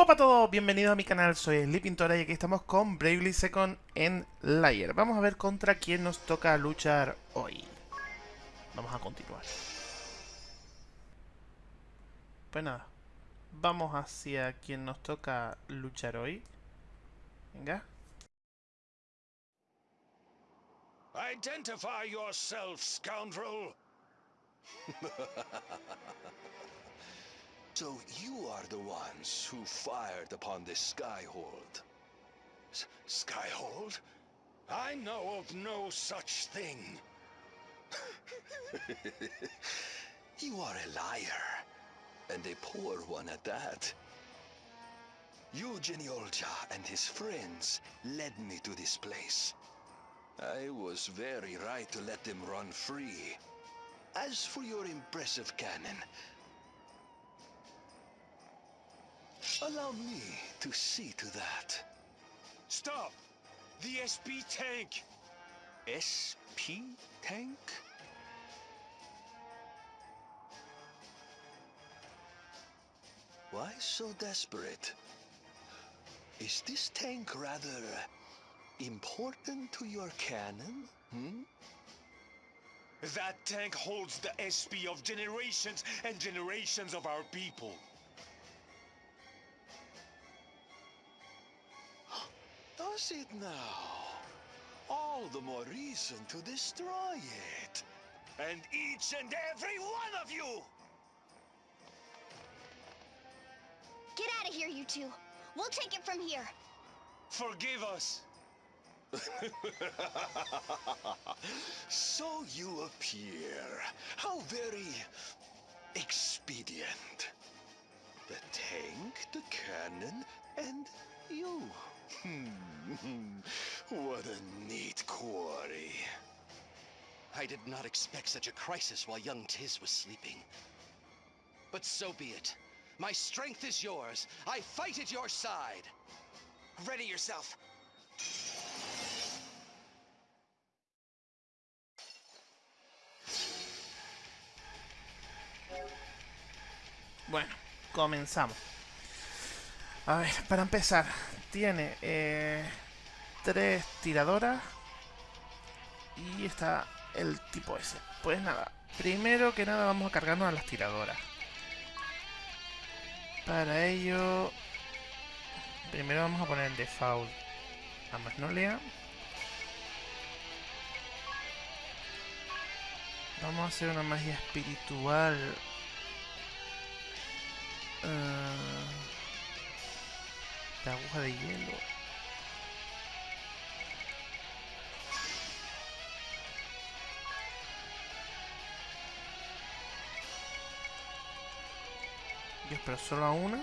Hola a todos, bienvenidos a mi canal, soy Sleepintora y aquí estamos con Bravely Second en Layer. Vamos a ver contra quién nos toca luchar hoy. Vamos a continuar. Pues nada, vamos hacia quien nos toca luchar hoy. Venga. Identify yourself, scoundrel! so you are the ones who fired upon this Skyhold. S Skyhold? I know of no such thing. you are a liar, and a poor one at that. Eugene Olja and his friends led me to this place. I was very right to let them run free. As for your impressive cannon, allow me to see to that. Stop! The SP tank! SP tank? Why so desperate? Is this tank rather important to your cannon? Hmm? That tank holds the SP of generations and generations of our people. It now? All the more reason to destroy it. And each and every one of you! Get out of here, you two. We'll take it from here. Forgive us. so you appear. How very expedient. The tank, the cannon, and you. Hmm. what a neat quarry. I did not expect such a crisis while young Tiz was sleeping. But so be it. My strength is yours. I fight at your side. Ready yourself. Bueno, comenzamos. A ver, para empezar, tiene eh, tres tiradoras y está el tipo ese. Pues nada, primero que nada vamos a cargarnos a las tiradoras. Para ello, primero vamos a poner en default a Magnolia. Vamos a hacer una magia espiritual Uh, la aguja de hielo. Dios, pero solo a una.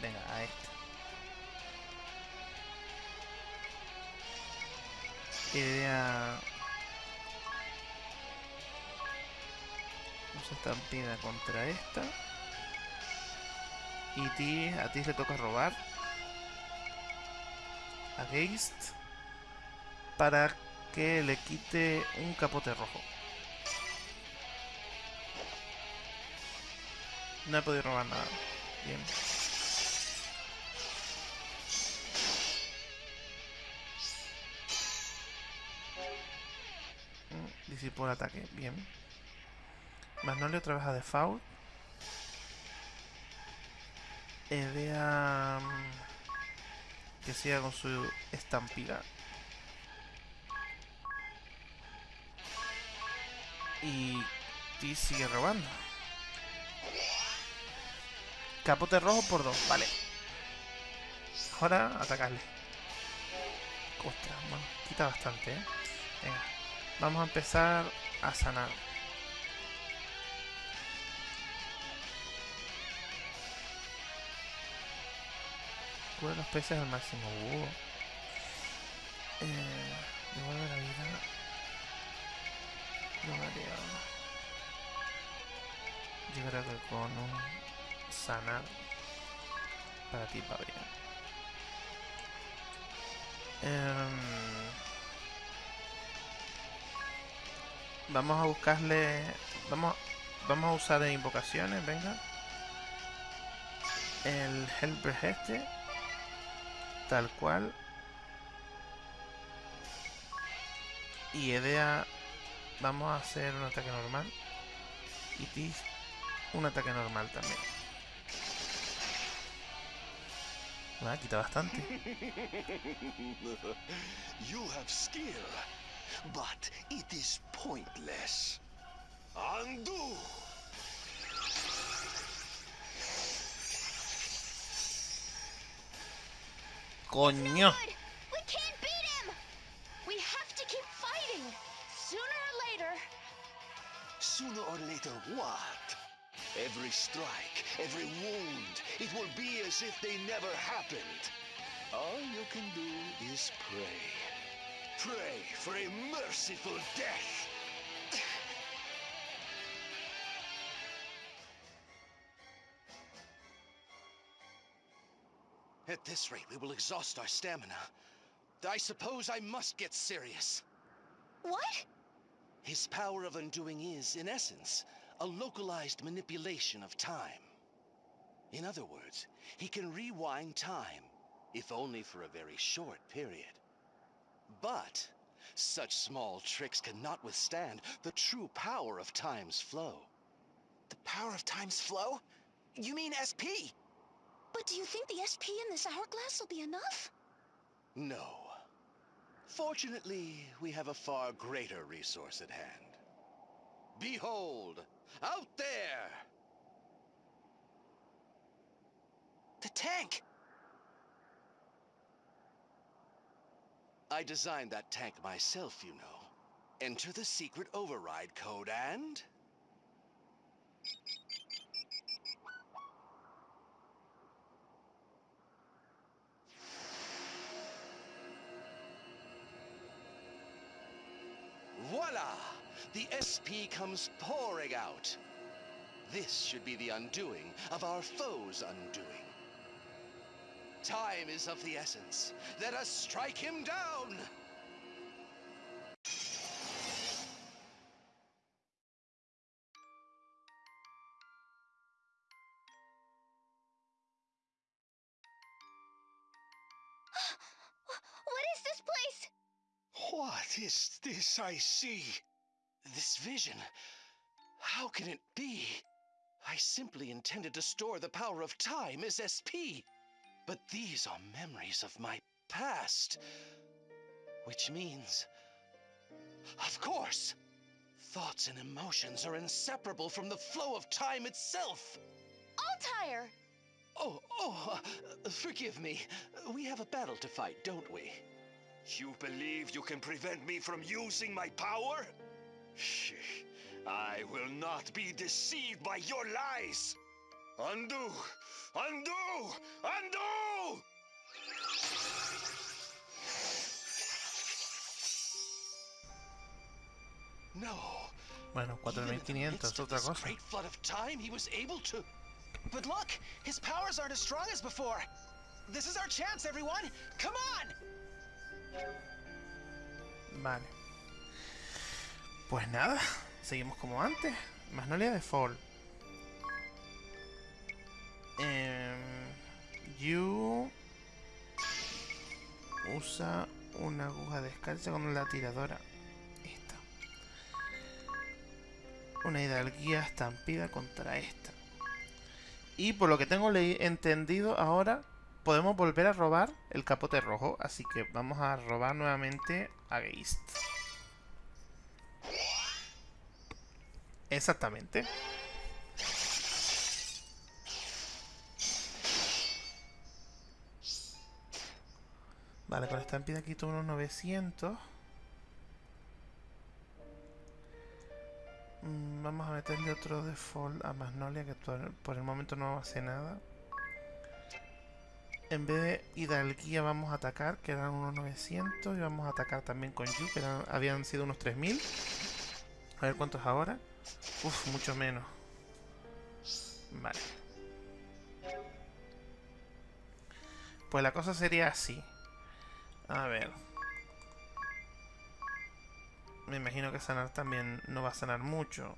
Venga, a esta. Idea... Vamos a estampida contra esta. Y ti, a ti le toca robar. A Geist. Para que le quite un capote rojo. No he podido robar nada. Bien. Disipó el ataque. Bien. Magnolia otra vez a default. Idea que siga con su estampida. Y T sigue robando. Capote rojo por dos, vale. Ahora atacarle. Ostras, bueno, quita bastante, ¿eh? Venga, vamos a empezar a sanar. Cura los peces al máximo. Uh. Eh, devuelve la vida. No mareo. Yo creo que con sanar para ti va bien. Eh, vamos a buscarle. Vamos, vamos a usar invocaciones, venga. el Hellbreak este. Tal cual. Y Edea... Vamos a hacer un ataque normal. Y Tis un ataque normal también. Me ha quitado bastante. you have skill, but it is pointless. Undo! Fighting. Sooner or later. Sooner or later, what? Every strike, every wound, it will be as if they never happened. All you can do is pray. Pray for a merciful death. At this rate, we will exhaust our stamina. I suppose I must get serious. What? His power of undoing is, in essence, a localized manipulation of time. In other words, he can rewind time, if only for a very short period. But such small tricks cannot withstand the true power of time's flow. The power of time's flow? You mean SP? But do you think the SP in this hourglass will be enough? No. Fortunately, we have a far greater resource at hand. Behold, out there! The tank! I designed that tank myself, you know. Enter the secret override code and... Voila! The SP comes pouring out. This should be the undoing of our foe's undoing. Time is of the essence. Let us strike him down! This I see? This vision. How can it be? I simply intended to store the power of time as SP. But these are memories of my past. Which means. Of course! Thoughts and emotions are inseparable from the flow of time itself. Altair! Oh, oh, uh, forgive me. We have a battle to fight, don't we? You believe you can prevent me from using my power? Shh. I will not be deceived by your lies. Undo! Undo! Undo! No. Bueno, Even in the 4500 midst of otra cosa. great flood of time, he was able to. But look! His powers aren't as strong as before! This is our chance, everyone! Come on! Vale. Pues nada, seguimos como antes. Magnolia de Fall. Em, you usa una aguja descalza con la tiradora. Esta. Una hidalguía estampida contra esta. Y por lo que tengo entendido ahora, podemos volver a robar el capote rojo. Así que vamos a robar nuevamente a Geist. Exactamente. Vale, con esta estampida quito unos 900. Mm, Vamos a meterle otro default a Magnolia que por por el momento no hace nada. En vez de Hidalguía vamos a atacar, que eran unos 900. Y vamos a atacar también con Yu, que habían sido unos 3000. A ver cuántos ahora. Uf, mucho menos. Vale. Pues la cosa sería así. A ver. Me imagino que sanar también no va a sanar mucho.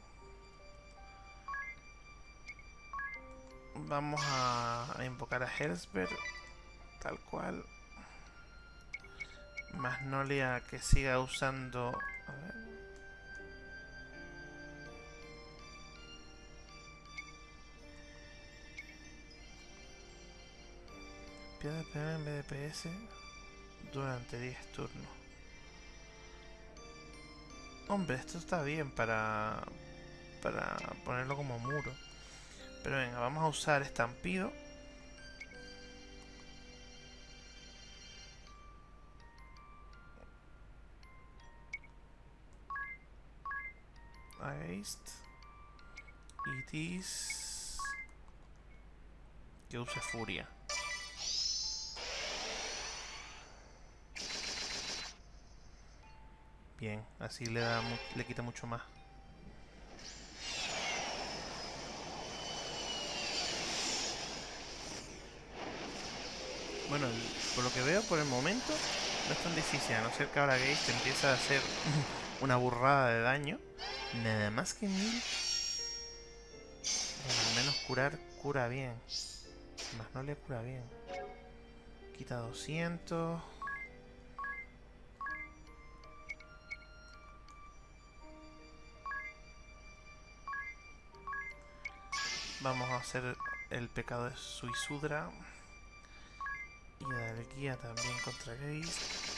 Vamos a, invocar a Hellsberg. Tal cual. Magnolia que siga usando... A ver. Pierde PM en BDPS durante 10 turnos. Hombre, esto está bien para, para ponerlo como muro. Pero venga, vamos a usar estampido. Against. It is... Que use furia. Bien, así le da le quita mucho más. Bueno, por lo que veo por el momento no es tan difícil, a no ser que ahora Gaze te empieza a hacer una burrada de daño. Nada más que mil. Bueno, al menos curar cura bien. Más no le cura bien. Quita 200. Vamos a hacer el pecado de Suisudra. Y dar guía también contra Gaze.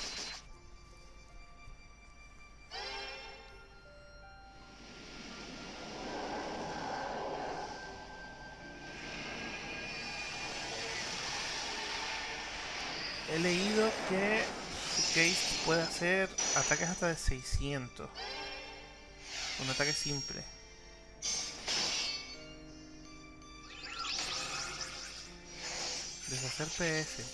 He leído que Gaze puede hacer ataques hasta de 600. Un ataque simple. Deshacer PS.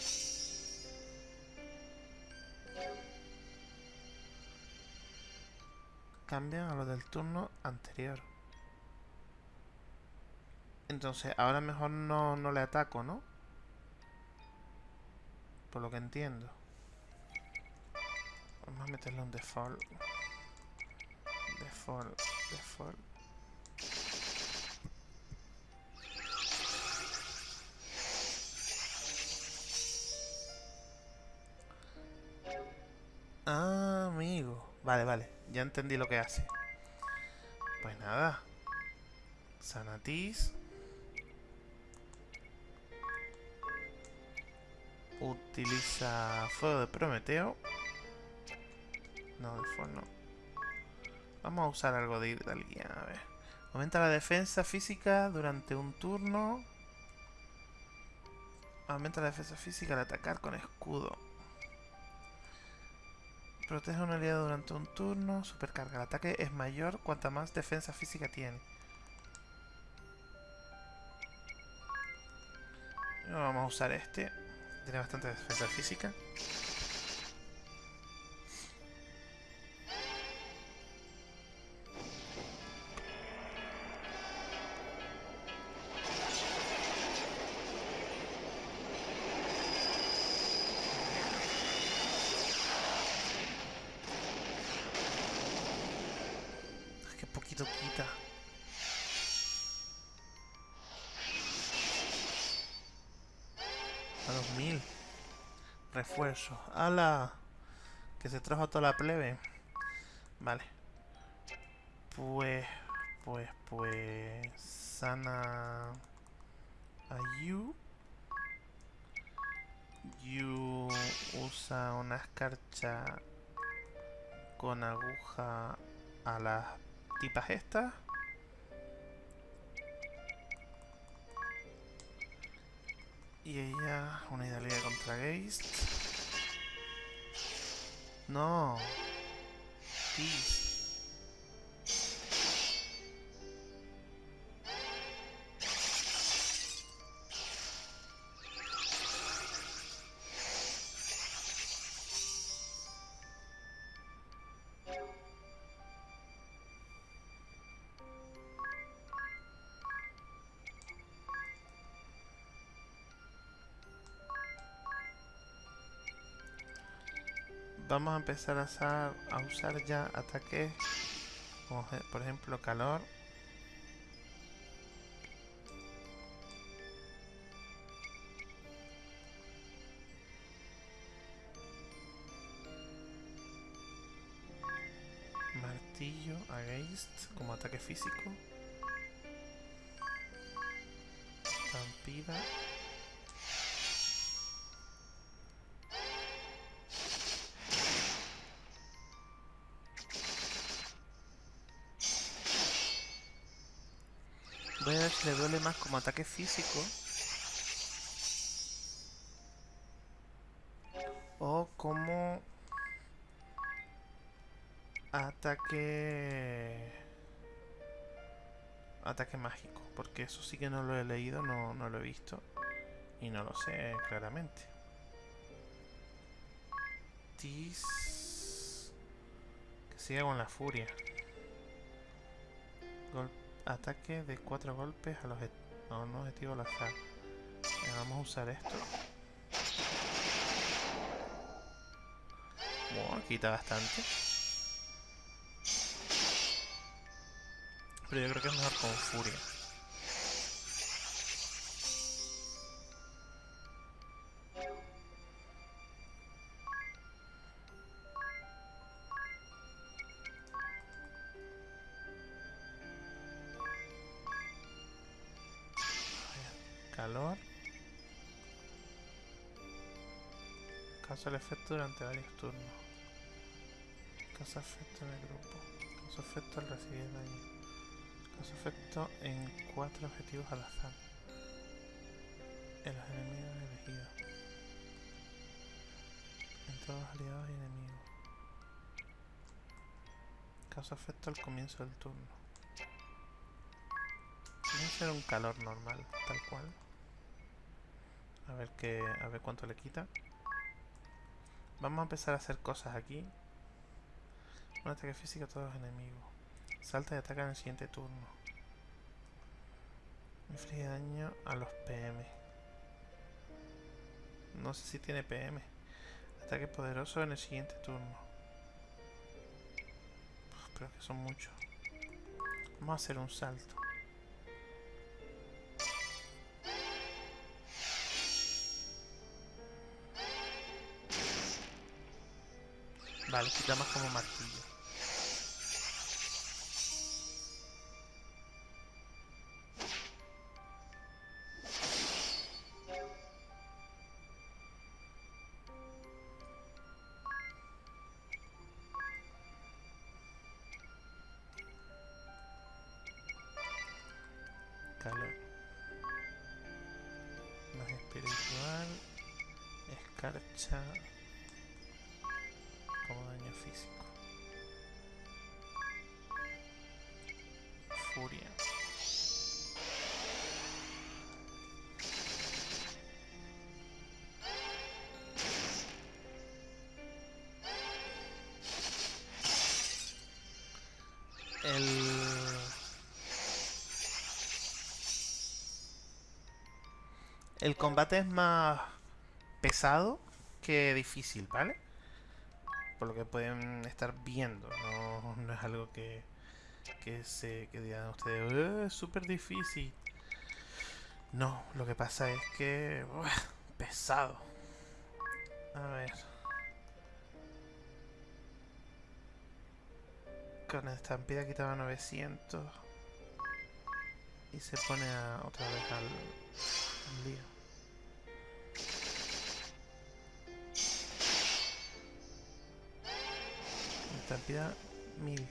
Cambian a lo del turno anterior. Entonces, ahora mejor no, no le ataco, ¿no? Por lo que entiendo. Vamos a meterle un default. Default, default. Ah, amigo. Vale, vale. Ya entendí lo que hace. Pues nada. Sanatis. Utiliza fuego de Prometeo. No, de fuego no. Vamos a usar algo de Hidalguía, a ver. Aumenta la defensa física durante un turno. Aumenta la defensa física al atacar con escudo. Protege a un aliado durante un turno. Supercarga. El ataque es mayor cuanta más defensa física tiene. Vamos a usar este. Tiene bastante defensa física. ¡Hala! Que se trajo toda la plebe. Vale. Pues, pues, pues... Sana... A Yu. Yu usa una escarcha con aguja a las tipas estas. Y ella, una hidalguía contra Geist. No. Tis. vamos a empezar a usar, a usar ya ataques por ejemplo calor. Martillo against como ataque físico. Estampida Voy a ver si le duele más como ataque físico. O como ataque... Ataque mágico. Porque eso sí que no lo he leído, no, no lo he visto. Y no lo sé claramente. Tis... Que siga con la furia. Gol ataque de cuatro golpes a los a un objetivo al azar. Eh, vamos a usar esto. Bueno, quita bastante. Pero yo creo que es mejor con furia. Causa el efecto durante varios turnos. Causa efecto en el grupo. Causa efecto al recibir daño. Causa efecto en cuatro objetivos al azar. En los enemigos elegidos. En todos los aliados y enemigos. Causa efecto al comienzo del turno. Que ser un calor normal, tal cual. A ver qué. A ver cuánto le quita. Vamos a empezar a hacer cosas aquí. Un ataque físico a todos los enemigos. Salta y ataca en el siguiente turno. Inflige daño a los PM. No sé si tiene PM. Ataque poderoso en el siguiente turno. Uf, pero que son muchos. Vamos a hacer un salto. Vale, quita más como martillo. Calor. Más espiritual. Escarcha El... Combate es más pesado que difícil, ¿vale? por lo que pueden estar viendo. No, es algo que, que se digan ustedes, "Eh, es súper difícil. No, lo que pasa es que pesado. A ver. Con estampida quitaba 900 y se pone a, otra vez al, al lío. Estampida 1000.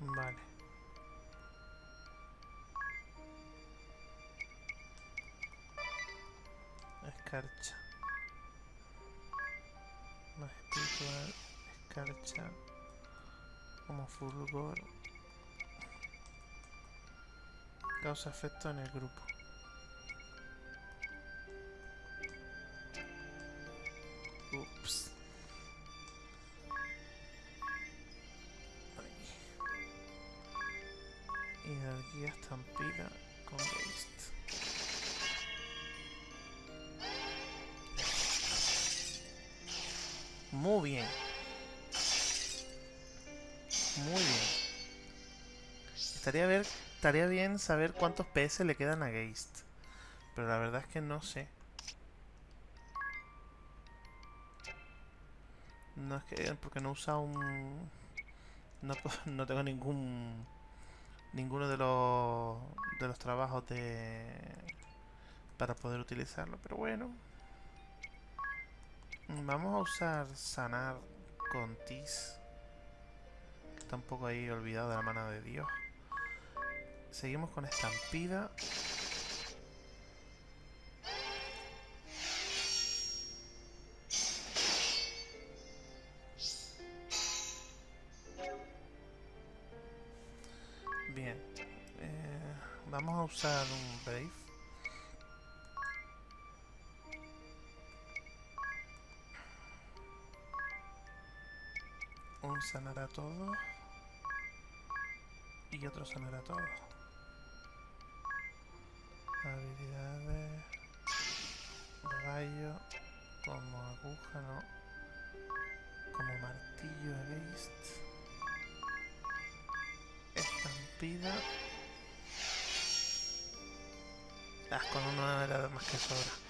Vale. Escarcha. Más espiritual. Escarcha. Como fulgor. Causa efecto en el grupo. Estaría, ver, estaría bien saber cuántos PS le quedan a Geist. Pero la verdad es que no sé. No es que... Porque no usa un... No, no tengo ningún... Ninguno de los... De los trabajos de... Para poder utilizarlo, pero bueno. Vamos a usar sanar con Tis. Está un poco ahí olvidado de la mano de Dios. Seguimos con estampida. Bien. eh, vamos a usar un Brave. Un sanar a todos. Y otro sanar a todos. Habilidades. Rayo. Como aguja. Como martillo against. Estampida. Ah, con uno era más que sobra.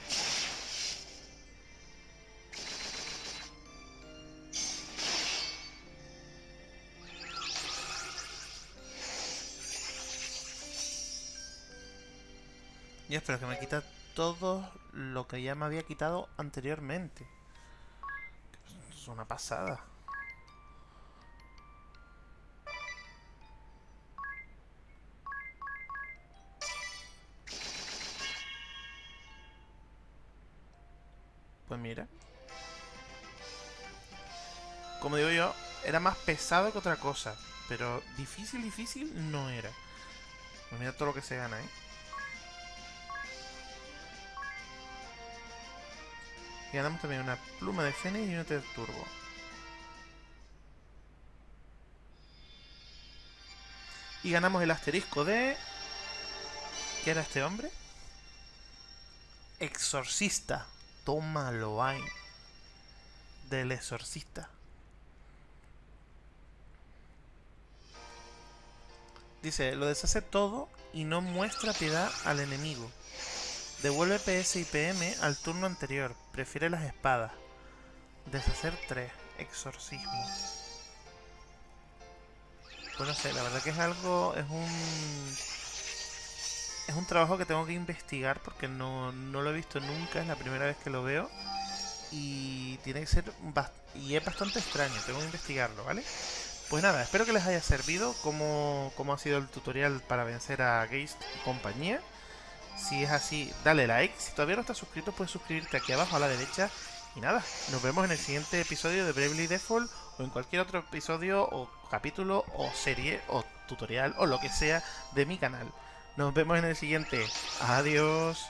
Ya, pero que me quita todo lo que ya me había quitado anteriormente. Es una pasada. Pues mira. Como digo yo, era más pesado que otra cosa. Pero difícil, difícil no era. Pues mira todo lo que se gana, ¿eh? Ganamos también una pluma de Fénix y un Turbo. Y ganamos el asterisco de... ¿Qué era este hombre? Exorcista. Tómalo ahí. Del exorcista. Dice, lo deshace todo y no muestra piedad al enemigo. Devuelve PS y PM al turno anterior. Prefiere las espadas. Deshacer 3. Exorcismo. Pues no sé, la verdad que es algo... Es un... Es un trabajo que tengo que investigar porque no, no lo he visto nunca. Es la primera vez que lo veo. Y tiene que ser... Y es bastante extraño. Tengo que investigarlo, ¿vale? Pues nada, espero que les haya servido cómo, cómo ha sido el tutorial para vencer a Geist y compañía. Si es así, dale like. Si todavía no estás suscrito, puedes suscribirte aquí abajo a la derecha. Y nada, nos vemos en el siguiente episodio de Bravely Default o en cualquier otro episodio o capítulo o serie o tutorial o lo que sea de mi canal. Nos vemos en el siguiente. Adiós.